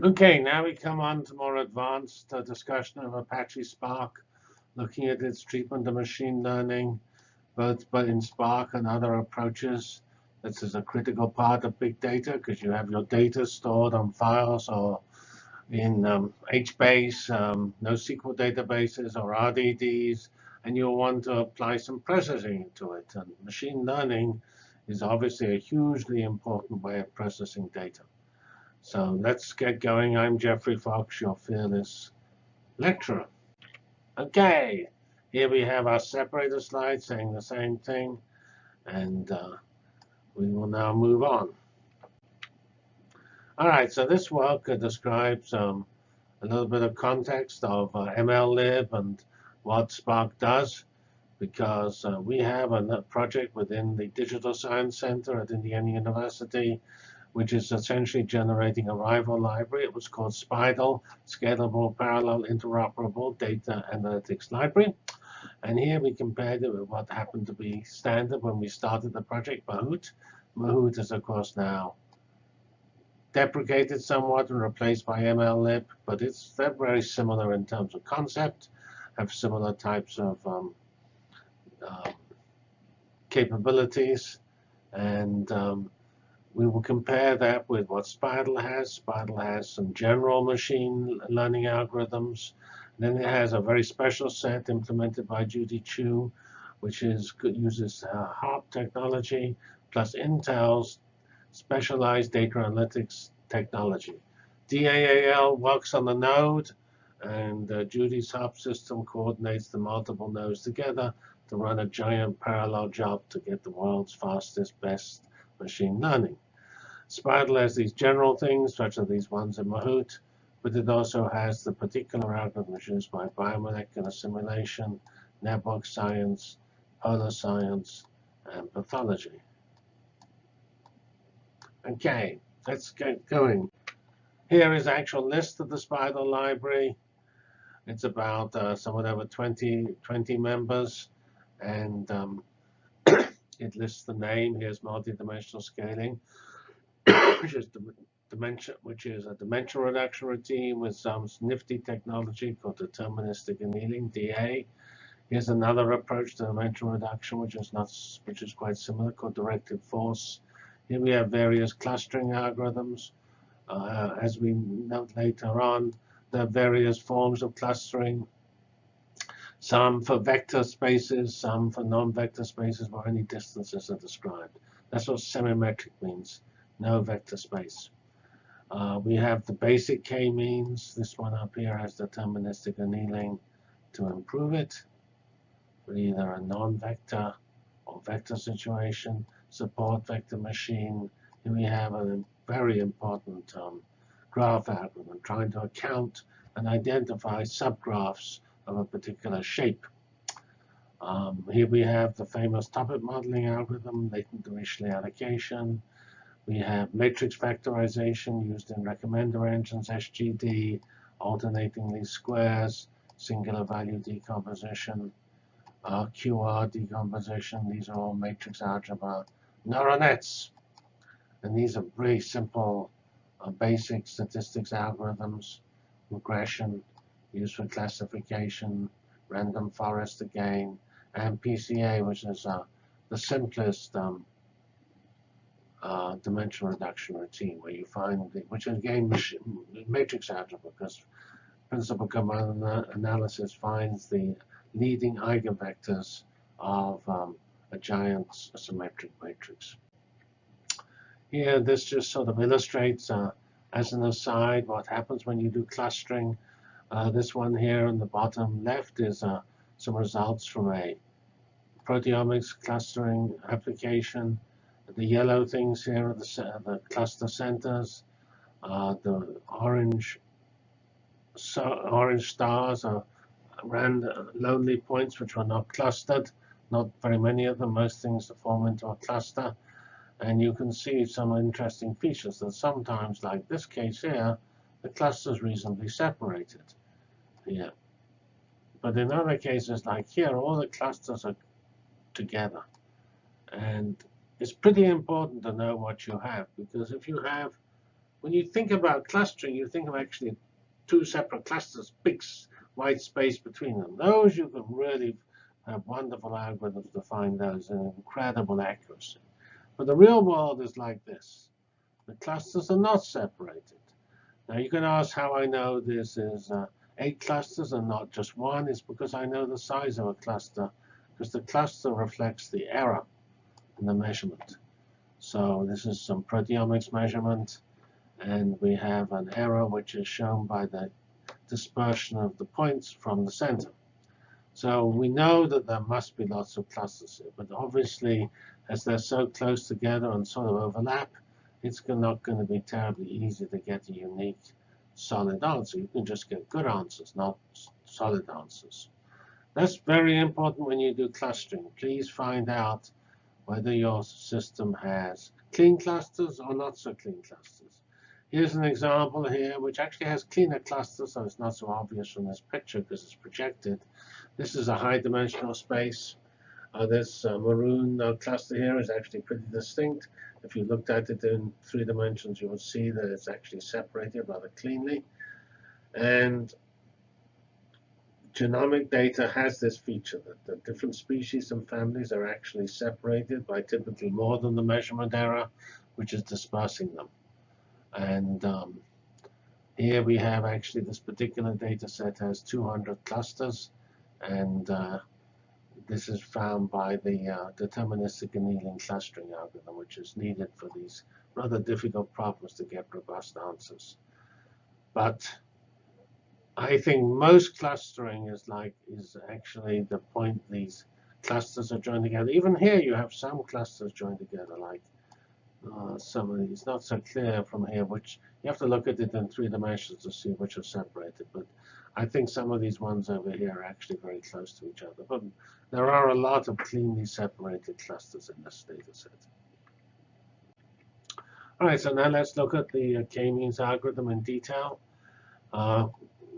Okay, now we come on to more advanced uh, discussion of Apache Spark, looking at its treatment of machine learning, both but in Spark and other approaches. This is a critical part of big data because you have your data stored on files or in um, HBase, um, NoSQL databases or RDDs, and you'll want to apply some processing to it. And machine learning is obviously a hugely important way of processing data. So let's get going. I'm Geoffrey Fox, your fearless lecturer. OK, here we have our separator slide saying the same thing. And uh, we will now move on. All right, so this work describes um, a little bit of context of uh, MLlib and what Spark does, because uh, we have a project within the Digital Science Center at Indiana University which is essentially generating a rival library. It was called SPIDAL, Scalable Parallel Interoperable Data Analytics Library. And here we compared it with what happened to be standard when we started the project, Mahout. Mahout is, of course, now deprecated somewhat and replaced by MLlib, but it's they're very similar in terms of concept, have similar types of um, um, capabilities, and um, we will compare that with what SPIDAL has. SPIDAL has some general machine learning algorithms. then it has a very special set implemented by Judy Qiu, which is uses uh, HARP technology plus Intel's specialized data analytics technology. DAAL works on the node, and uh, Judy's HARP system coordinates the multiple nodes together to run a giant parallel job to get the world's fastest, best machine learning. SPIDAL has these general things, such as these ones in Mahout, but it also has the particular algorithms used by biomolecular simulation, network science, polar science, and pathology. Okay, let's get going. Here is actual list of the SPIDAL library. It's about uh, somewhat over 20, 20 members, and um, it lists the name. Here's multidimensional scaling which is dimension, which is a dimensional reduction routine with some nifty technology called deterministic annealing (DA). Here's another approach to dimensional reduction, which is not, which is quite similar, called directed force. Here we have various clustering algorithms. Uh, as we note later on, there are various forms of clustering. Some for vector spaces, some for non-vector spaces where any distances are described. That's what symmetric means no vector space. Uh, we have the basic k-means. This one up here has deterministic annealing to improve it for either a non-vector or vector situation. Support vector machine. Here we have a very important um, graph algorithm trying to account and identify subgraphs of a particular shape. Um, here we have the famous topic modeling algorithm, latent Dirichlet allocation. We have matrix factorization used in recommender engines, SGD, alternating least squares, singular value decomposition, uh, QR decomposition. These are all matrix algebra neural nets. And these are very simple uh, basic statistics algorithms, regression, used for classification, random forest again, and PCA, which is uh, the simplest um, uh, dimensional reduction routine where you find, the, which again matrix algebra because principal component analysis finds the leading eigenvectors of um, a giant symmetric matrix. Here, this just sort of illustrates, uh, as an aside, what happens when you do clustering. Uh, this one here on the bottom left is uh, some results from a proteomics clustering application the yellow things here are the, the cluster centers. Uh, the orange so orange stars are random lonely points which are not clustered. Not very many of them. Most things form into a cluster. And you can see some interesting features that sometimes, like this case here, the cluster is reasonably separated here. But in other cases, like here, all the clusters are together. And it's pretty important to know what you have, because if you have when you think about clustering, you think of actually two separate clusters, big white space between them. Those you can really have wonderful algorithms to find those in incredible accuracy. But the real world is like this. The clusters are not separated. Now you can ask how I know this is uh, eight clusters and not just one. It's because I know the size of a cluster, because the cluster reflects the error in the measurement. So this is some proteomics measurement, and we have an error which is shown by the dispersion of the points from the center. So we know that there must be lots of clusters here, but obviously, as they're so close together and sort of overlap, it's not going to be terribly easy to get a unique solid answer. You can just get good answers, not solid answers. That's very important when you do clustering. Please find out whether your system has clean clusters or not so clean clusters. Here's an example here, which actually has cleaner clusters, so it's not so obvious from this picture because it's projected. This is a high-dimensional space. Uh, this uh, maroon uh, cluster here is actually pretty distinct. If you looked at it in three dimensions, you would see that it's actually separated rather cleanly. And genomic data has this feature that the different species and families are actually separated by typically more than the measurement error, which is dispersing them. And um, here we have actually this particular data set has 200 clusters. And uh, this is found by the uh, deterministic annealing clustering algorithm, which is needed for these rather difficult problems to get robust answers. But I think most clustering is like is actually the point these clusters are joined together. Even here, you have some clusters joined together, like uh, some of these. Not so clear from here, which you have to look at it in three dimensions to see which are separated. But I think some of these ones over here are actually very close to each other. But there are a lot of cleanly separated clusters in this data set. All right, so now let's look at the uh, k-means algorithm in detail. Uh,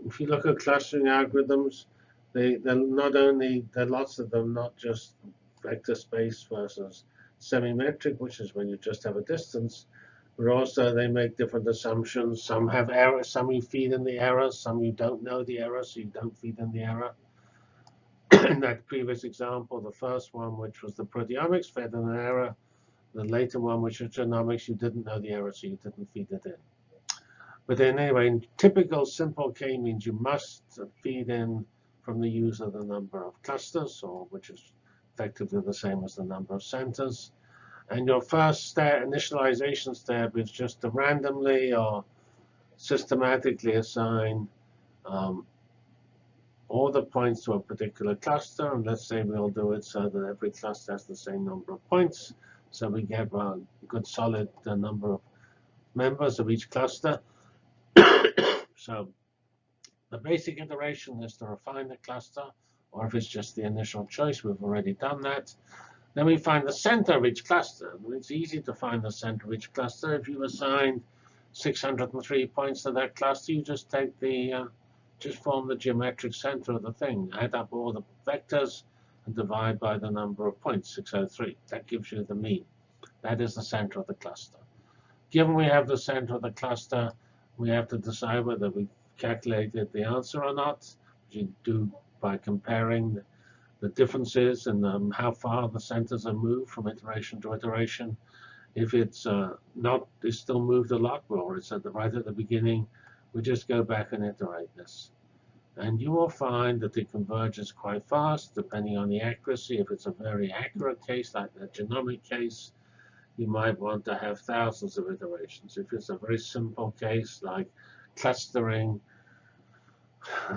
if you look at clustering algorithms, they, not only, there are lots of them, not just vector space versus semi-metric, which is when you just have a distance, but also they make different assumptions. Some have errors, some you feed in the error, some you don't know the error, so you don't feed in the error. in that previous example, the first one, which was the proteomics, fed in an error. The later one, which was genomics, you didn't know the error, so you didn't feed it in. But then anyway, in typical simple k-means you must feed in from the user the number of clusters, or which is effectively the same as the number of centers. And your first step, initialization step is just to randomly or systematically assign um, all the points to a particular cluster. And let's say we'll do it so that every cluster has the same number of points. So we get a good solid uh, number of members of each cluster. So the basic iteration is to refine the cluster, or if it's just the initial choice, we've already done that. Then we find the center of each cluster. It's easy to find the center of each cluster. If you assign 603 points to that cluster, you just take the, uh, just form the geometric center of the thing. Add up all the vectors and divide by the number of points, 603. That gives you the mean. That is the center of the cluster. Given we have the center of the cluster, we have to decide whether we calculated the answer or not, which you do by comparing the differences and um, how far the centers are moved from iteration to iteration. If it's uh, not, it's still moved a lot more, it's at the, right at the beginning, we just go back and iterate this. And you will find that it converges quite fast, depending on the accuracy. If it's a very accurate case, like the genomic case, you might want to have thousands of iterations. If it's a very simple case, like clustering,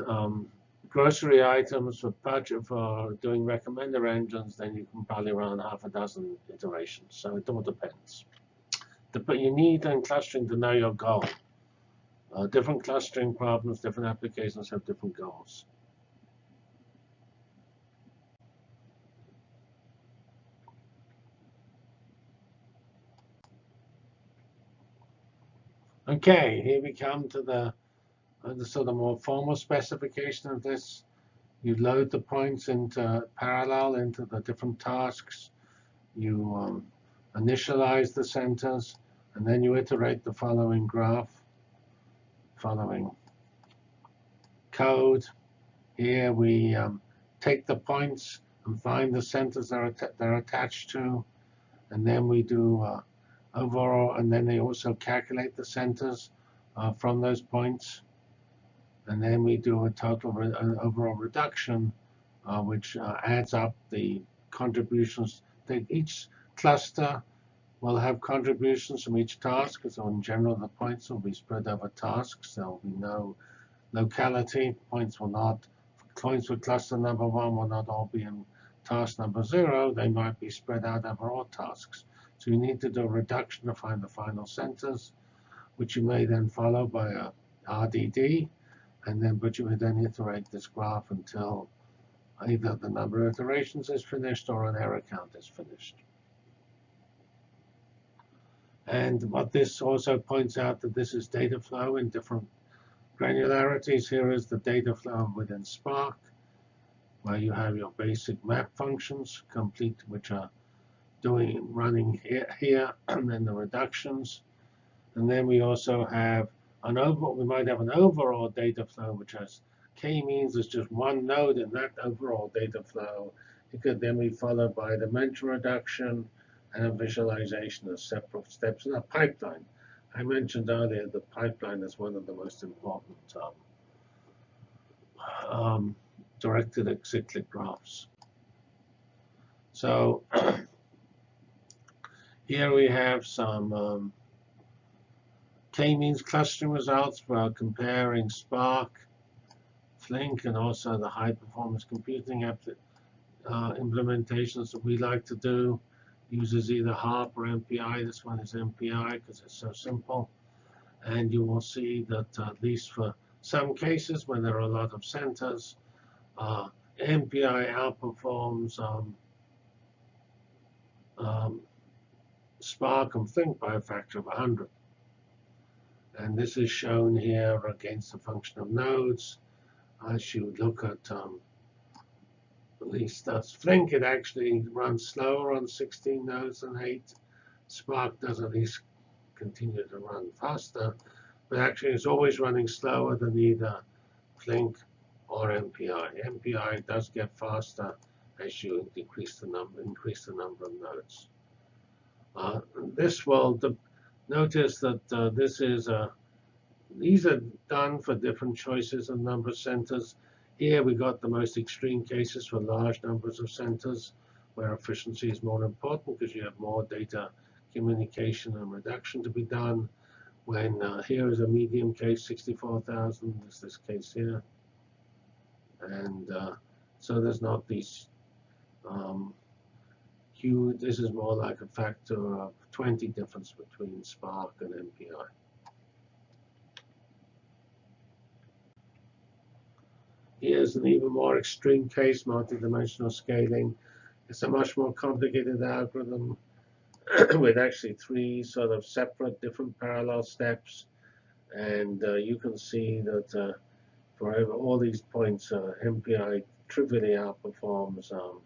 um, grocery items for budget for doing recommender engines, then you can probably run half a dozen iterations. So it all depends. But you need in clustering to know your goal. Uh, different clustering problems, different applications have different goals. Okay, here we come to the the sort of more formal specification of this. You load the points into parallel into the different tasks. You um, initialize the centers. And then you iterate the following graph, following code. Here we um, take the points and find the centers that are they're attached to, and then we do uh, overall, and then they also calculate the centers uh, from those points, and then we do a total re overall reduction, uh, which uh, adds up the contributions. That each cluster will have contributions from each task, so in general the points will be spread over tasks. There will be no locality. Points will not, points with cluster number one will not all be in task number zero. They might be spread out over all tasks. So you need to do a reduction to find the final centers, which you may then follow by a RDD, and then but you would then iterate this graph until either the number of iterations is finished or an error count is finished. And what this also points out that this is data flow in different granularities. Here is the data flow within Spark, where you have your basic map functions complete, which are doing running here, here and then the reductions. And then we also have an over, we might have an overall data flow, which has k-means there's just one node in that overall data flow. It could then be followed by a dimension reduction and a visualization of separate steps in a pipeline. I mentioned earlier the pipeline is one of the most important um, um, directed cyclic graphs. So here we have some um, k-means clustering results for comparing Spark Flink and also the high performance computing uh, implementations that we like to do uses either HARP or MPI. This one is MPI because it's so simple. And you will see that uh, at least for some cases when there are a lot of centers, uh, MPI outperforms um, um, Spark and Flink by a factor of 100. And this is shown here against the function of nodes as you look at um, at least that's Flink, it actually runs slower on 16 nodes than 8. Spark does at least continue to run faster, but actually it's always running slower than either Flink or MPI. MPI does get faster as you decrease the number, increase the number of nodes. Uh, this will notice that uh, this is a these are done for different choices of number centers. Here we got the most extreme cases for large numbers of centers where efficiency is more important because you have more data communication and reduction to be done. When uh, here is a medium case, 64,000 is this case here. And uh, so there's not these um, huge, this is more like a factor of 20 difference between Spark and MPI. Here's an even more extreme case, multidimensional scaling. It's a much more complicated algorithm with actually three sort of separate different parallel steps. And uh, you can see that uh, for all these points, uh, MPI trivially outperforms um,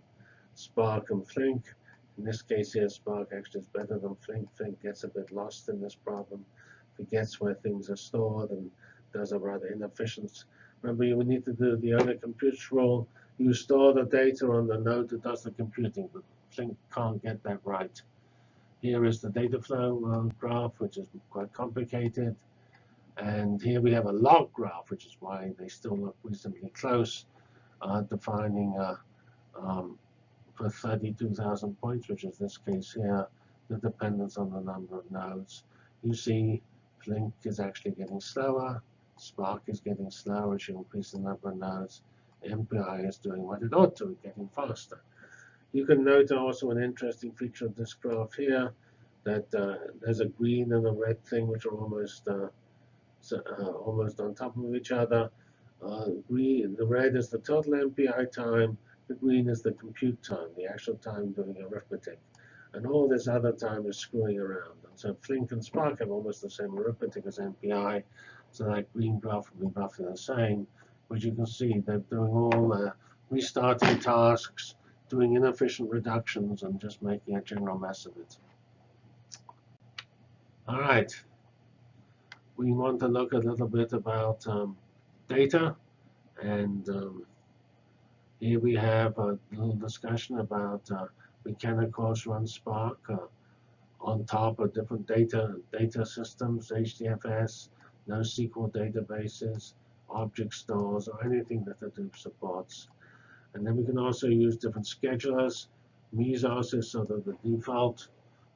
Spark and Flink. In this case here, Spark actually is better than Flink. Flink gets a bit lost in this problem, forgets where things are stored, and does a rather inefficient Remember, you would need to do the other compute rule. You store the data on the node that does the computing, but Flink can't get that right. Here is the data flow uh, graph, which is quite complicated. And here we have a log graph, which is why they still look reasonably close, uh, defining uh, um, for 32,000 points, which is this case here, the dependence on the number of nodes. You see Flink is actually getting slower. Spark is getting slower as you increase the number of nodes. MPI is doing what it ought to, getting faster. You can note also an interesting feature of this graph here, that uh, there's a green and a red thing which are almost uh, uh, almost on top of each other. Uh, green, the red is the total MPI time, the green is the compute time, the actual time doing arithmetic. And all this other time is screwing around. And so Flink and Spark have almost the same arithmetic as MPI, so that green graph will be roughly the same. But you can see they're doing all the restarting tasks, doing inefficient reductions, and just making a general mess of it. All right. We want to look a little bit about um, data. And um, here we have a little discussion about uh, we can, of course, run Spark uh, on top of different data data systems, HDFS, NoSQL databases, object stores, or anything that the Hadoop supports. And then we can also use different schedulers. Mesos is sort of the default,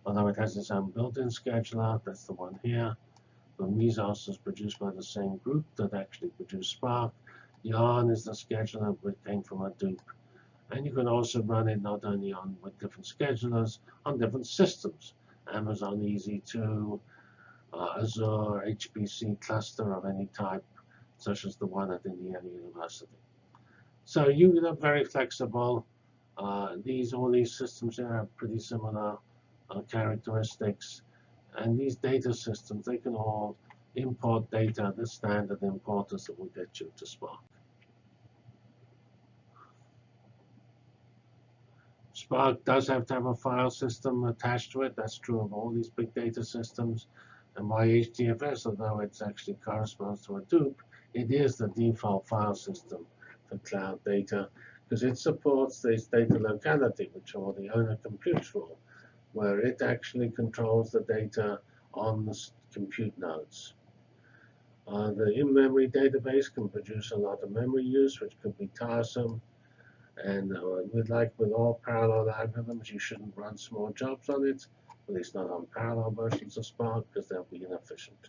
although it has its own built-in scheduler. That's the one here. The Mesos is produced by the same group that actually produced Spark. Yarn is the scheduler which came from Hadoop. And you can also run it not only on with different schedulers, on different systems. Amazon EC2, uh, Azure, HPC cluster of any type, such as the one at Indiana University. So you are very flexible. Uh, these all these systems have pretty similar uh, characteristics, and these data systems they can all import data. The standard importers that will get you to Spark. Spark does have to have a file system attached to it. That's true of all these big data systems. And MyHDFS, although it actually corresponds to a Hadoop, it is the default file system for cloud data because it supports this data locality, which are the owner computes for, where it actually controls the data on the compute nodes. Uh, the in-memory database can produce a lot of memory use, which could be tiresome. And uh, with like with all parallel algorithms, you shouldn't run small jobs on it, at least not on parallel versions of Spark, because they'll be inefficient.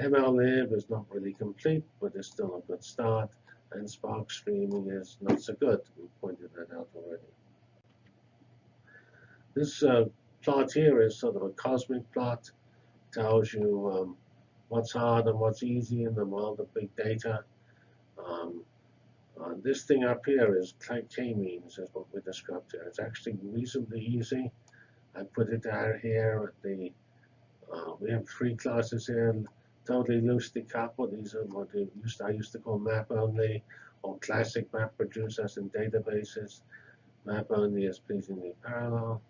MLlib is not really complete, but it's still a good start. And Spark streaming is not so good. We pointed that out already. This uh, plot here is sort of a cosmic plot. Tells you um, what's hard and what's easy in the world of big data. Um, uh, this thing up here is k-means, is what we described here. It's actually reasonably easy. I put it down here the, uh, we have three classes here, totally loosely coupled. These are what used, I used to call map only, or classic map producers and databases. Map only is pleasingly parallel.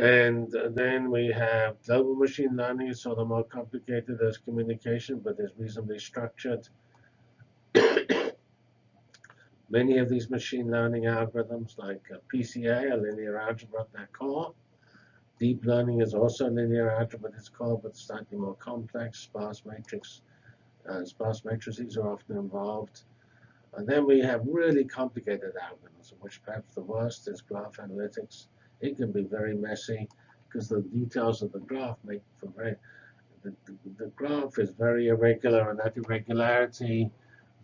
And then we have global machine learning, sort of more complicated as communication, but is reasonably structured. Many of these machine learning algorithms, like uh, PCA, a linear algebra at their core. Deep learning is also linear algebra at its core, but slightly more complex. Sparse matrix, uh, sparse matrices are often involved. And then we have really complicated algorithms, which perhaps the worst is graph analytics it can be very messy because the details of the graph make for very the, the, the, graph is very irregular and that irregularity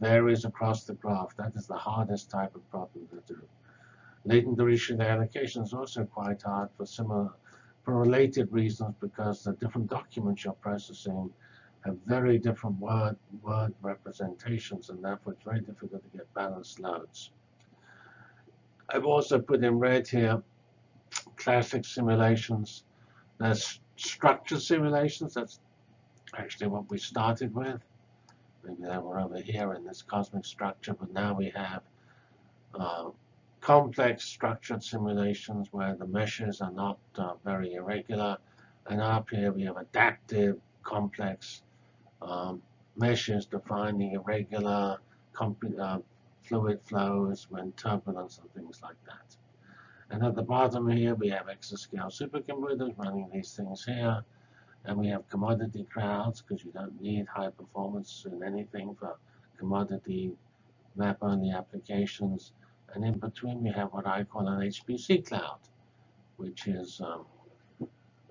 varies across the graph. That is the hardest type of problem to do. Latent Dirichlet allocation is also quite hard for similar for related reasons because the different documents you're processing have very different word word representations and therefore it's very difficult to get balanced loads. I've also put in red here classic simulations. There's structured simulations. That's actually what we started with. Maybe they were over here in this cosmic structure, but now we have uh, complex structured simulations where the meshes are not uh, very irregular. And up here we have adaptive, complex um, meshes defining irregular uh, fluid flows when turbulence and things like that. And at the bottom here, we have exascale supercomputers running these things here. And we have commodity crowds, because you don't need high performance in anything for commodity map-only applications. And in between, we have what I call an HPC cloud, which is um,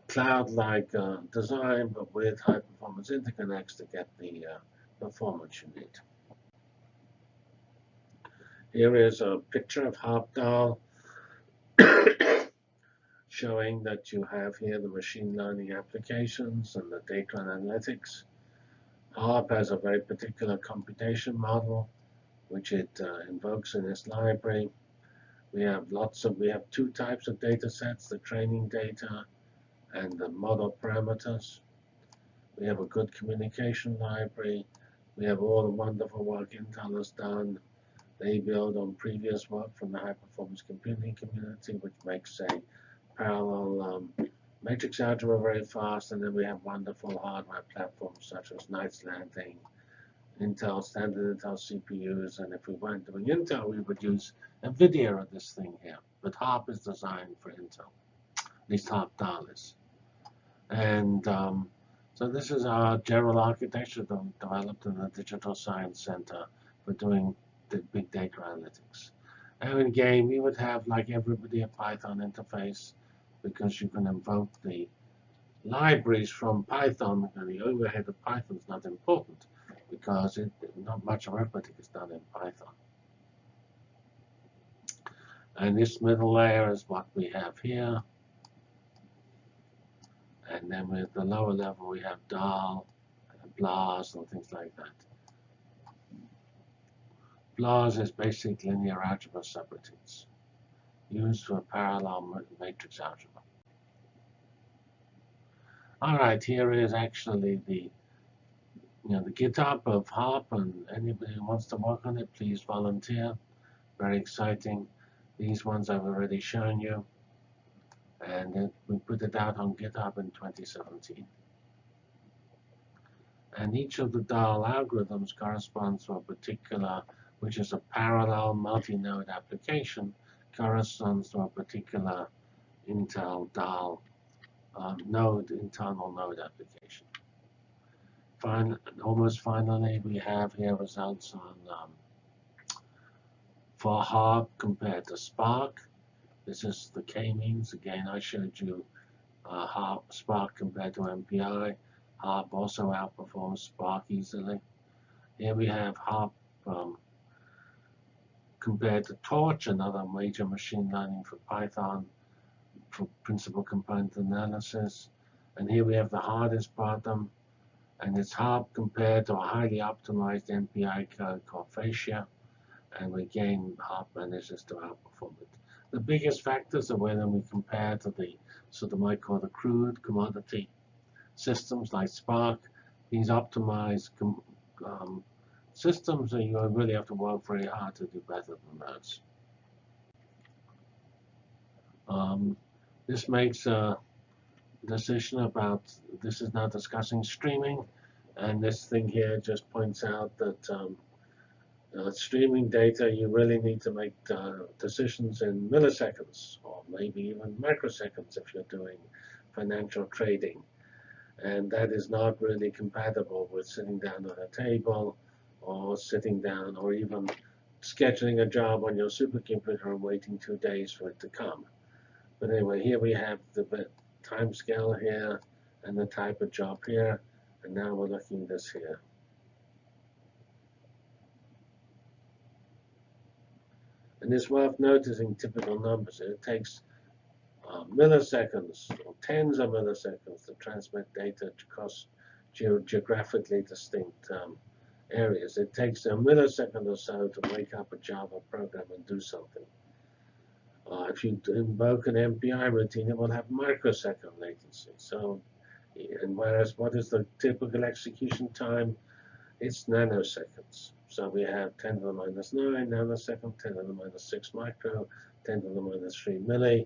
cloud-like uh, design, but with high-performance interconnects to get the uh, performance you need. Here is a picture of HARP-DAAL showing that you have here the machine learning applications and the data analytics. HARP has a very particular computation model, which it uh, invokes in its library. We have lots of, we have two types of data sets, the training data and the model parameters. We have a good communication library. We have all the wonderful work Intel has done They build on previous work from the high performance computing community, which makes a parallel um, matrix algebra very fast, and then we have wonderful hardware platforms such as Knights Landing, Intel, standard Intel CPUs, and if we weren't doing Intel, we would use NVIDIA on this thing here. But HARP is designed for Intel, at least HARP DAAL is. And um, so this is our general architecture that we developed in the Digital Science Center for doing the big data analytics. And in game, we would have, like everybody, a Python interface because you can invoke the libraries from Python, and the overhead of Python is not important because it, not much arithmetic is done in Python. And this middle layer is what we have here. And then with the lower level, we have DAAL, and BLAS, and things like that. BLAS is basic linear algebra subroutines used for parallel matrix algebra. All right, here is actually the you know the GitHub of HARP, and anybody who wants to work on it, please volunteer. Very exciting. These ones I've already shown you, and it, we put it out on GitHub in 2017. And each of the DAAL algorithms corresponds to a particular, which is a parallel multi-node application, corresponds to a particular Intel DAAL um, node, internal node application. Fine, almost finally, we have here results on um, for HARP compared to Spark. This is the k-means. Again, I showed you uh, Spark compared to MPI. HARP also outperforms Spark easily. Here we have HARP um, compared to Torch, another major machine learning for Python for principal component analysis. And here we have the hardest bottom, and it's hard compared to a highly optimized MPI code called Phasia and we gain HARP manages to outperform it. The biggest factors are when we compare to the sort of might call the crude commodity systems like Spark. These optimized um, systems, and you really have to work very hard to do better than those. Um, this makes a decision about, this is now discussing streaming, and this thing here just points out that um, uh, streaming data, you really need to make uh, decisions in milliseconds or maybe even microseconds if you're doing financial trading. And that is not really compatible with sitting down at a table or sitting down or even scheduling a job on your supercomputer and waiting two days for it to come. But anyway, here we have the time scale here and the type of job here. And now we're looking this here. And it's worth noticing typical numbers. It takes uh, milliseconds or tens of milliseconds to transmit data across ge geographically distinct um, areas. It takes a millisecond or so to wake up a Java program and do something. Uh, if you invoke an MPI routine, it will have microsecond latency. So, and whereas what is the typical execution time? It's nanoseconds. So we have 10 to the minus 9 nanosecond, 10 to the minus 6 micro, 10 to the minus 3 milli,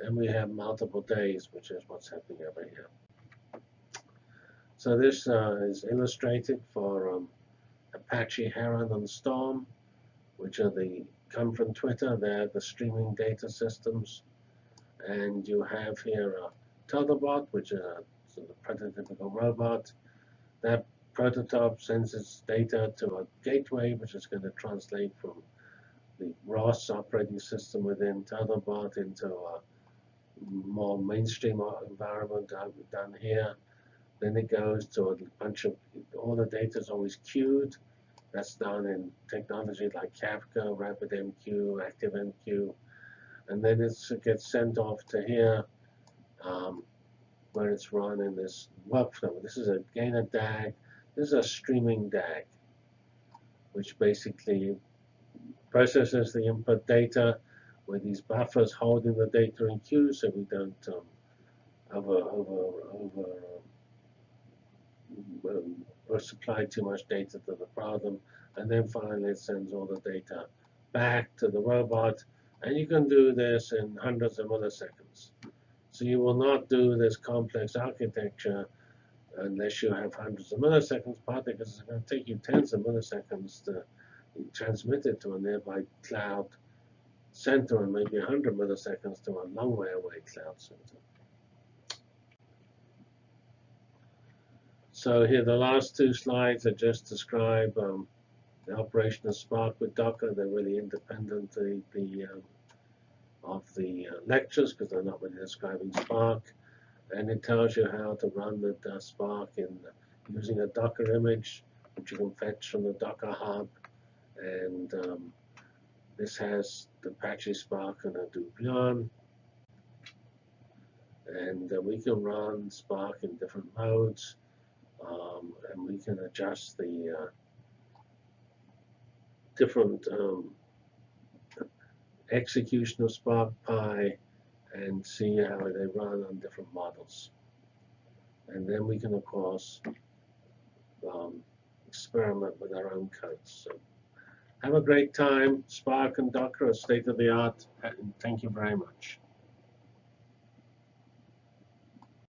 and we have multiple days, which is what's happening over here. So this uh, is illustrated for um, Apache Heron and Storm, which are the come from Twitter. They're the streaming data systems. And you have here a Tetherbot, which is a sort of prototypical robot. That prototype sends its data to a gateway, which is going to translate from the ROS operating system within Tetherbot into a more mainstream environment down here. Then it goes to a bunch of, all the data is always queued. That's done in technology like Kafka, RabbitMQ, ActiveMQ. And then it gets sent off to here um, where it's run in this workflow. This is a DAG. This is a streaming DAG, which basically processes the input data with these buffers holding the data in queue so we don't um, over, over, over um, or supply too much data to the problem. And then finally it sends all the data back to the robot, and you can do this in hundreds of milliseconds. So you will not do this complex architecture unless you have hundreds of milliseconds, partly because it's going to take you tens of milliseconds to transmit it to a nearby cloud center and maybe 100 milliseconds to a long way away cloud center. So here the last two slides are just describe um, the operation of Spark with Docker. They're really independent the, the um, of the uh, lectures because they're not really describing Spark. And it tells you how to run the uh, Spark in using a Docker image, which you can fetch from the Docker Hub. And um, this has the Apache Spark and Hadoop Yarn. And uh, we can run Spark in different modes. Um, and we can adjust the uh, different um, execution of Spark Pi and see how they run on different models. And then we can, of course, um, experiment with our own codes. So have a great time. Spark and Docker are state of the art. And thank you very much.